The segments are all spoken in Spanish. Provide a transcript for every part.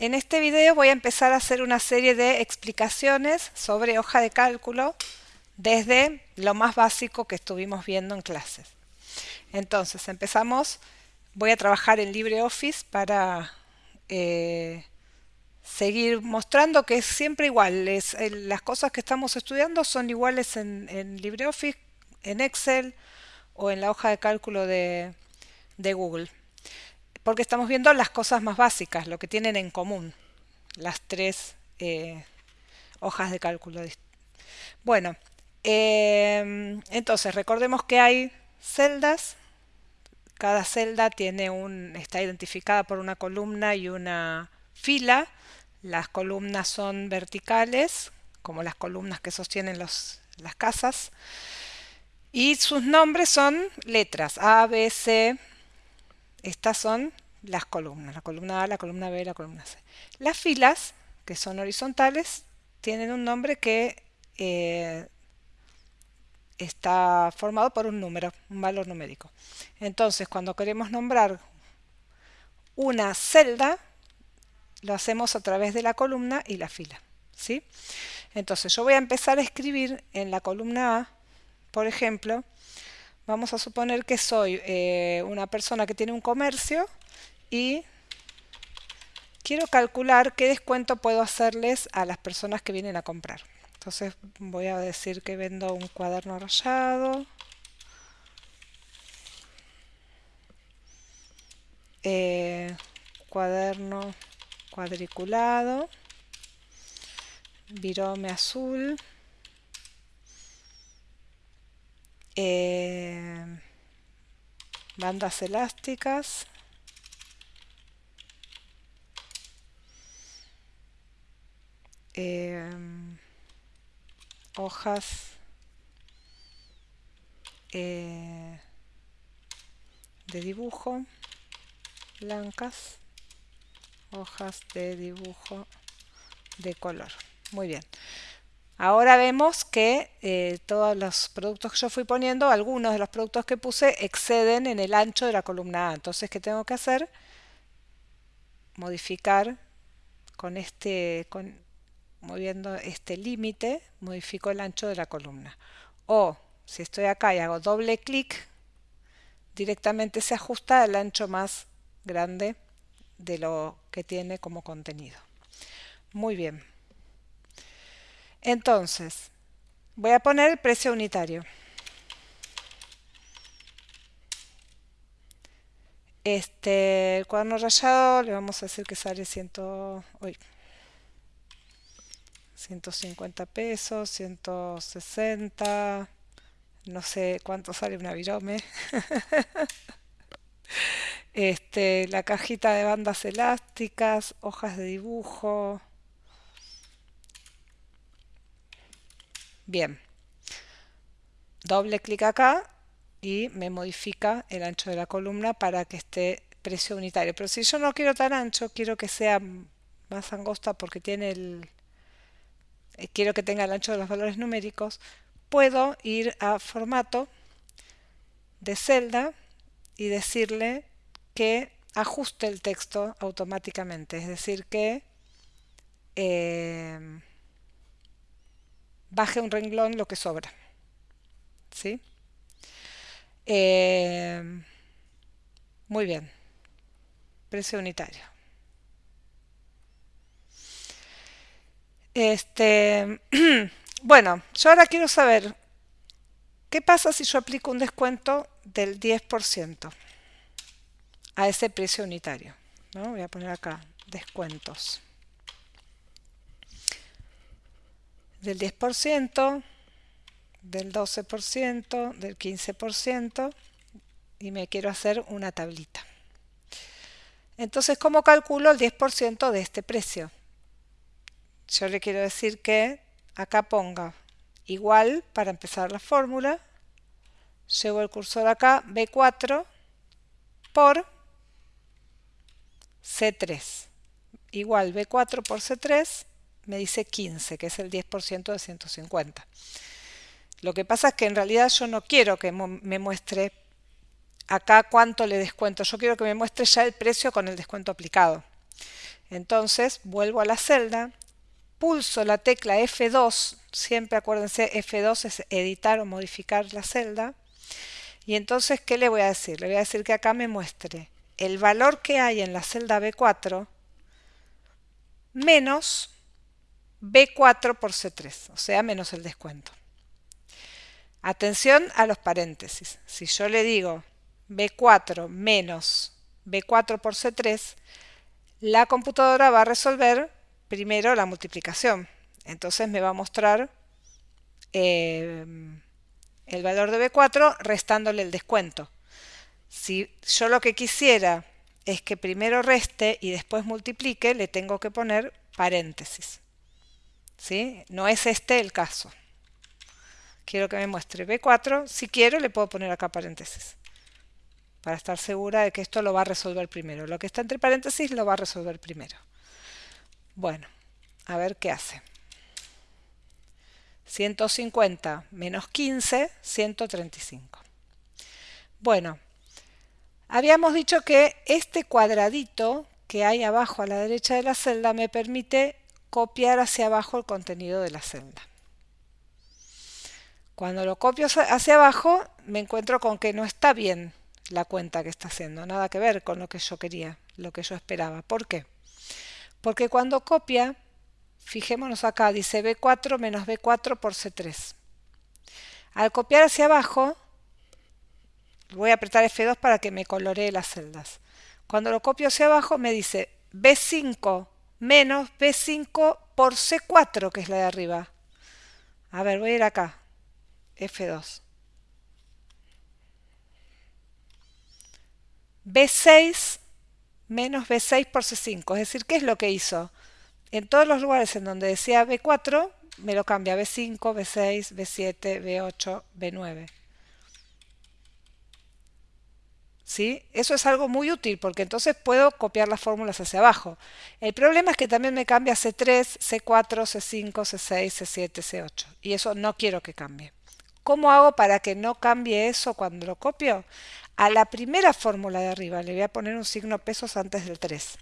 En este video voy a empezar a hacer una serie de explicaciones sobre hoja de cálculo desde lo más básico que estuvimos viendo en clases. Entonces empezamos, voy a trabajar en LibreOffice para eh, seguir mostrando que es siempre igual, las cosas que estamos estudiando son iguales en, LibreOffice, en Excel o en la hoja de cálculo de Google porque estamos viendo las cosas más básicas, lo que tienen en común las tres eh, hojas de cálculo. Bueno, em, entonces recordemos que hay celdas, cada celda tiene un, está identificada por una columna y una fila, las columnas son verticales, como las columnas que sostienen las casas, y sus nombres son letras A, B, C, estas son las columnas, la columna A, la columna B, la columna C. Las filas, que son horizontales, tienen un nombre que eh, está formado por un número, un valor numérico. Entonces, cuando queremos nombrar una celda, lo hacemos a través de la columna y la fila. ¿sí? Entonces, yo voy a empezar a escribir en la columna A, por ejemplo, Vamos a suponer que soy eh, una persona que tiene un comercio y quiero calcular qué descuento puedo hacerles a las personas que vienen a comprar. Entonces voy a decir que vendo un cuaderno rayado. Eh, cuaderno cuadriculado. Virome azul. Eh, bandas elásticas eh, hojas eh, de dibujo blancas hojas de dibujo de color muy bien Ahora vemos que eh, todos los productos que yo fui poniendo, algunos de los productos que puse exceden en el ancho de la columna A. Entonces, ¿qué tengo que hacer? Modificar con este, con, moviendo este límite, modifico el ancho de la columna. O, si estoy acá y hago doble clic, directamente se ajusta al ancho más grande de lo que tiene como contenido. Muy bien. Entonces, voy a poner el precio unitario. Este, el cuaderno rayado le vamos a decir que sale 100, 150 pesos, 160, no sé cuánto sale una virome. este, la cajita de bandas elásticas, hojas de dibujo, Bien. Doble clic acá y me modifica el ancho de la columna para que esté precio unitario. Pero si yo no quiero tan ancho, quiero que sea más angosta porque tiene el... Quiero que tenga el ancho de los valores numéricos, puedo ir a formato de celda y decirle que ajuste el texto automáticamente. Es decir, que... Eh, baje un renglón lo que sobra. ¿Sí? Eh, muy bien. Precio unitario. Este, bueno, yo ahora quiero saber qué pasa si yo aplico un descuento del 10% a ese precio unitario. ¿no? Voy a poner acá descuentos. del 10%, del 12%, del 15% y me quiero hacer una tablita. Entonces, ¿cómo calculo el 10% de este precio? Yo le quiero decir que acá ponga igual para empezar la fórmula, llevo el cursor acá, B4 por C3, igual B4 por C3 me dice 15, que es el 10% de 150. Lo que pasa es que en realidad yo no quiero que me muestre acá cuánto le descuento, yo quiero que me muestre ya el precio con el descuento aplicado. Entonces vuelvo a la celda, pulso la tecla F2, siempre acuérdense F2 es editar o modificar la celda, y entonces ¿qué le voy a decir? Le voy a decir que acá me muestre el valor que hay en la celda B4 menos B4 por C3, o sea, menos el descuento. Atención a los paréntesis. Si yo le digo B4 menos B4 por C3, la computadora va a resolver primero la multiplicación. Entonces me va a mostrar eh, el valor de B4 restándole el descuento. Si yo lo que quisiera es que primero reste y después multiplique, le tengo que poner paréntesis. ¿Sí? No es este el caso. Quiero que me muestre B4. Si quiero, le puedo poner acá paréntesis. Para estar segura de que esto lo va a resolver primero. Lo que está entre paréntesis lo va a resolver primero. Bueno, a ver qué hace. 150 menos 15, 135. Bueno, habíamos dicho que este cuadradito que hay abajo a la derecha de la celda me permite copiar hacia abajo el contenido de la celda. Cuando lo copio hacia abajo me encuentro con que no está bien la cuenta que está haciendo, nada que ver con lo que yo quería, lo que yo esperaba. ¿Por qué? Porque cuando copia Fijémonos acá, dice B4 menos B4 por C3. Al copiar hacia abajo, voy a apretar F2 para que me coloree las celdas. Cuando lo copio hacia abajo me dice B5 menos B5 por C4, que es la de arriba. A ver, voy a ir acá. F2. B6 menos B6 por C5. Es decir, ¿qué es lo que hizo? en todos los lugares en donde decía B4, me lo cambia B5, B6, B7, B8, B9. ¿Sí? Eso es algo muy útil porque entonces puedo copiar las fórmulas hacia abajo. El problema es que también me cambia C3, C4, C5, C6, C7, C8 y eso no quiero que cambie. ¿Cómo hago para que no cambie eso cuando lo copio? A la primera fórmula de arriba le voy a poner un signo pesos antes del 3.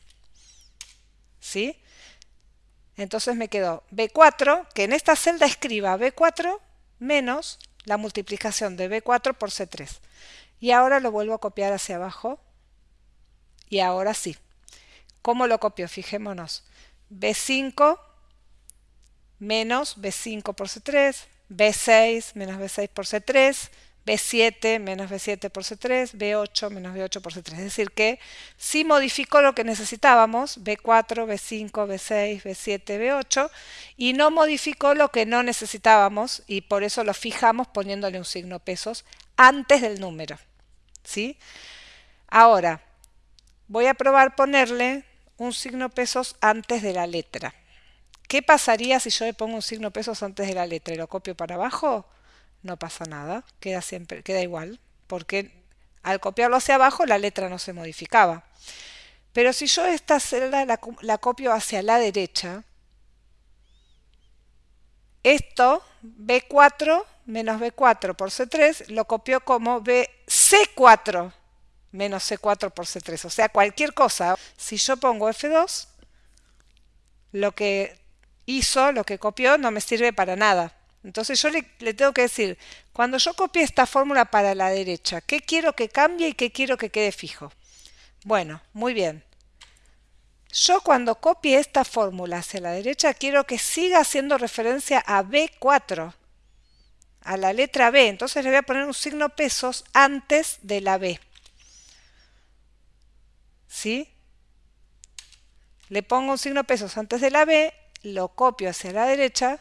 ¿Sí? Entonces me quedó B4, que en esta celda escriba B4 menos la multiplicación de B4 por C3. Y ahora lo vuelvo a copiar hacia abajo. Y ahora sí. ¿Cómo lo copio? Fijémonos. B5 menos B5 por C3, B6 menos B6 por C3, B7 menos B7 por C3, B8 menos B8 por C3. Es decir que sí modificó lo que necesitábamos, B4, B5, B6, B7, B8, y no modificó lo que no necesitábamos, y por eso lo fijamos poniéndole un signo pesos antes del número. ¿sí? Ahora, voy a probar ponerle un signo pesos antes de la letra. ¿Qué pasaría si yo le pongo un signo pesos antes de la letra y lo copio para abajo? No pasa nada, queda, siempre, queda igual, porque al copiarlo hacia abajo la letra no se modificaba. Pero si yo esta celda la, copio hacia la derecha, esto, B4 menos B4 por C3, lo copio como BC4 menos C4 por C3. O sea, cualquier cosa. Si yo pongo F2, lo que hizo, lo que copió, no me sirve para nada. Entonces yo le, tengo que decir, cuando yo copie esta fórmula para la derecha, ¿qué quiero que cambie y qué quiero que quede fijo? Bueno, muy bien. Yo cuando copie esta fórmula hacia la derecha quiero que siga haciendo referencia a B4, a la letra B. Entonces le voy a poner un signo pesos antes de la B. ¿Sí? Le pongo un signo pesos antes de la B, lo copio hacia la derecha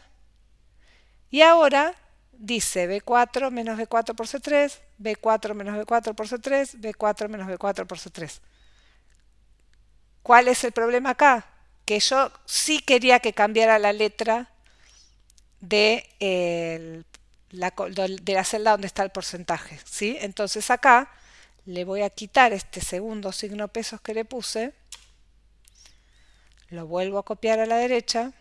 y ahora dice B4 menos B4 por C3, B4 menos B4 por C3, B4 menos B4 por C3. ¿Cuál es el problema acá? Que yo sí quería que cambiara la letra de, la, la celda donde está el porcentaje. ¿sí? Entonces acá le voy a quitar este segundo signo pesos que le puse, lo vuelvo a copiar a la derecha,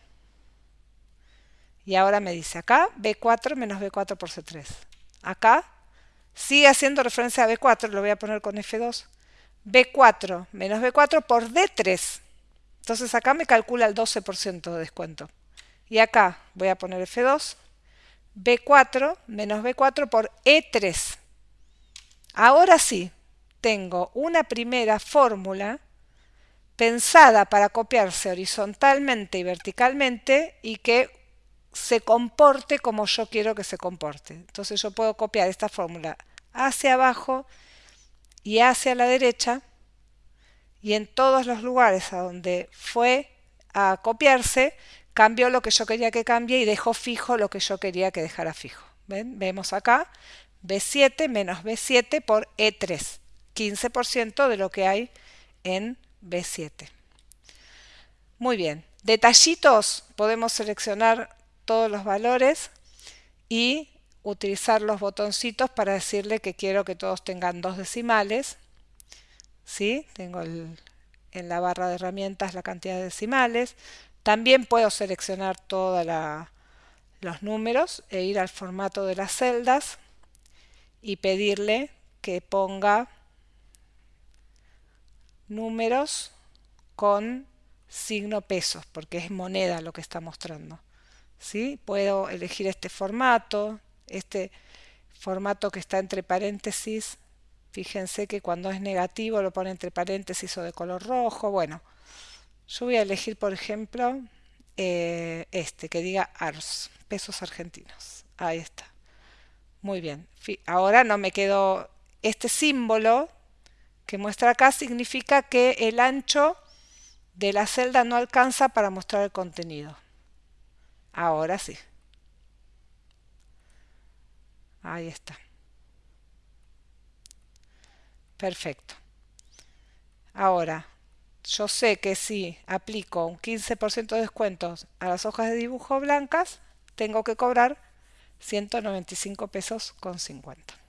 y ahora me dice acá B4 menos B4 por C3. Acá sigue haciendo referencia a B4, lo voy a poner con F2. B4 menos B4 por D3. Entonces acá me calcula el 12% de descuento. Y acá voy a poner F2, B4 menos B4 por E3. Ahora sí, tengo una primera fórmula pensada para copiarse horizontalmente y verticalmente y que se comporte como yo quiero que se comporte. Entonces yo puedo copiar esta fórmula hacia abajo y hacia la derecha y en todos los lugares a donde fue a copiarse cambió lo que yo quería que cambie y dejó fijo lo que yo quería que dejara fijo. ¿Ven? Vemos acá B7 menos B7 por E3, 15% de lo que hay en B7. Muy bien, detallitos, podemos seleccionar todos los valores y utilizar los botoncitos para decirle que quiero que todos tengan dos decimales. ¿Sí? Tengo en la barra de herramientas la cantidad de decimales. También puedo seleccionar todos los números e ir al formato de las celdas y pedirle que ponga números con signo pesos, porque es moneda lo que está mostrando. Puedo elegir este formato, este formato que está entre paréntesis. Fíjense que cuando es negativo lo pone entre paréntesis o de color rojo. Bueno, yo voy a elegir, por ejemplo, eh, este, que diga ARS, pesos argentinos. Ahí está. Muy bien. Ahora no me quedo este símbolo que muestra acá significa que el ancho de la celda no alcanza para mostrar el contenido. Ahora sí. Ahí está. Perfecto. Ahora, yo sé que si aplico un 15% de descuentos a las hojas de dibujo blancas, tengo que cobrar 195 pesos con 50.